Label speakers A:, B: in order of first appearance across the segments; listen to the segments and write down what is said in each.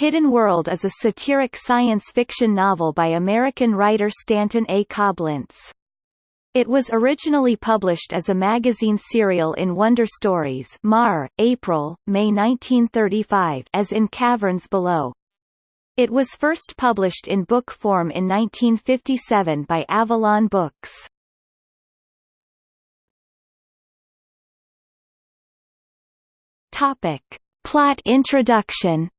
A: Hidden World is a satiric science fiction novel by American writer Stanton A. Coblentz. It was originally published as a magazine serial in Wonder Stories Mar, April, May 1935 as in Caverns Below. It was first published in book form in 1957 by Avalon Books. Topic. Plot introduction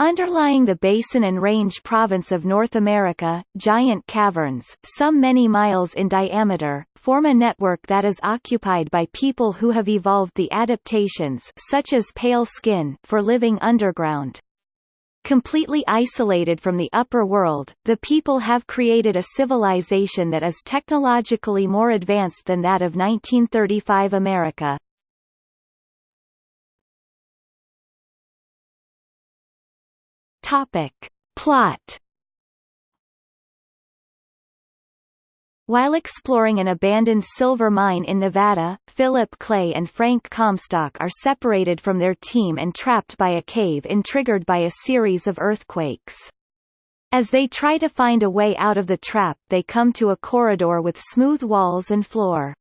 A: Underlying the Basin and Range province of North America, giant caverns, some many miles in diameter, form a network that is occupied by people who have evolved the adaptations such as pale skin for living underground. Completely isolated from the upper world, the people have created a civilization that is technologically more advanced than that of 1935 America. Topic. Plot While exploring an abandoned silver mine in Nevada, Philip Clay and Frank Comstock are separated from their team and trapped by a cave-in triggered by a series of earthquakes. As they try to find a way out of the trap they come to a corridor with smooth walls and floor.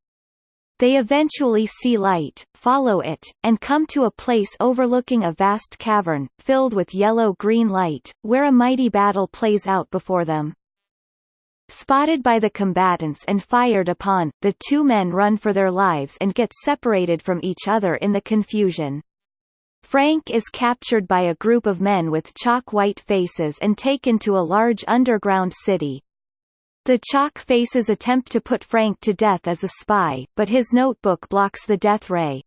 A: They eventually see light, follow it, and come to a place overlooking a vast cavern, filled with yellow-green light, where a mighty battle plays out before them. Spotted by the combatants and fired upon, the two men run for their lives and get separated from each other in the confusion. Frank is captured by a group of men with chalk-white faces and taken to a large underground city, the Chalk Faces attempt to put Frank to death as a spy, but his notebook blocks the death ray.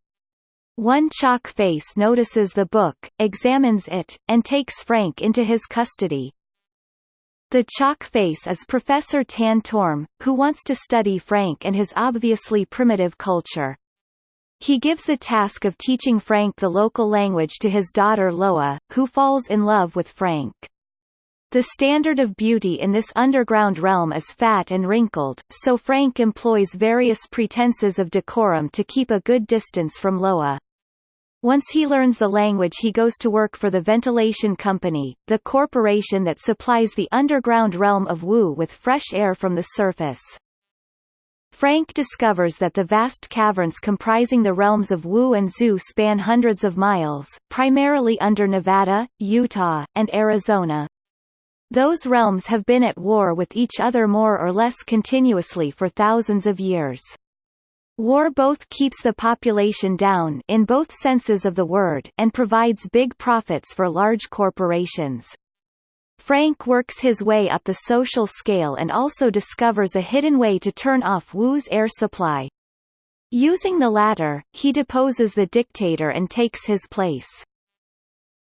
A: One Chalk Face notices the book, examines it, and takes Frank into his custody. The Chalk Face is Professor Tan Torm, who wants to study Frank and his obviously primitive culture. He gives the task of teaching Frank the local language to his daughter Loa, who falls in love with Frank. The standard of beauty in this underground realm is fat and wrinkled, so Frank employs various pretenses of decorum to keep a good distance from Loa. Once he learns the language he goes to work for the Ventilation Company, the corporation that supplies the underground realm of Wu with fresh air from the surface. Frank discovers that the vast caverns comprising the realms of Wu and Zu span hundreds of miles, primarily under Nevada, Utah, and Arizona. Those realms have been at war with each other more or less continuously for thousands of years. War both keeps the population down in both senses of the word and provides big profits for large corporations. Frank works his way up the social scale and also discovers a hidden way to turn off Wu's air supply. Using the latter, he deposes the dictator and takes his place.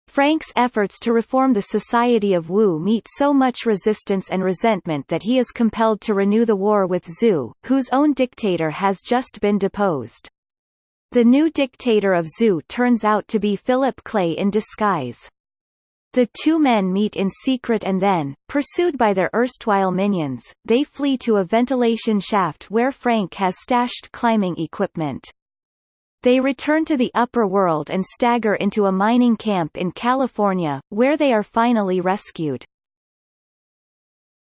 A: Frank's efforts to reform the society of Wu meet so much resistance and resentment that he is compelled to renew the war with Zu, whose own dictator has just been deposed. The new dictator of Zu turns out to be Philip Clay in disguise. The two men meet in secret and then, pursued by their erstwhile minions, they flee to a ventilation shaft where Frank has stashed climbing equipment. They return to the upper world and stagger into a mining camp in California, where they are finally rescued.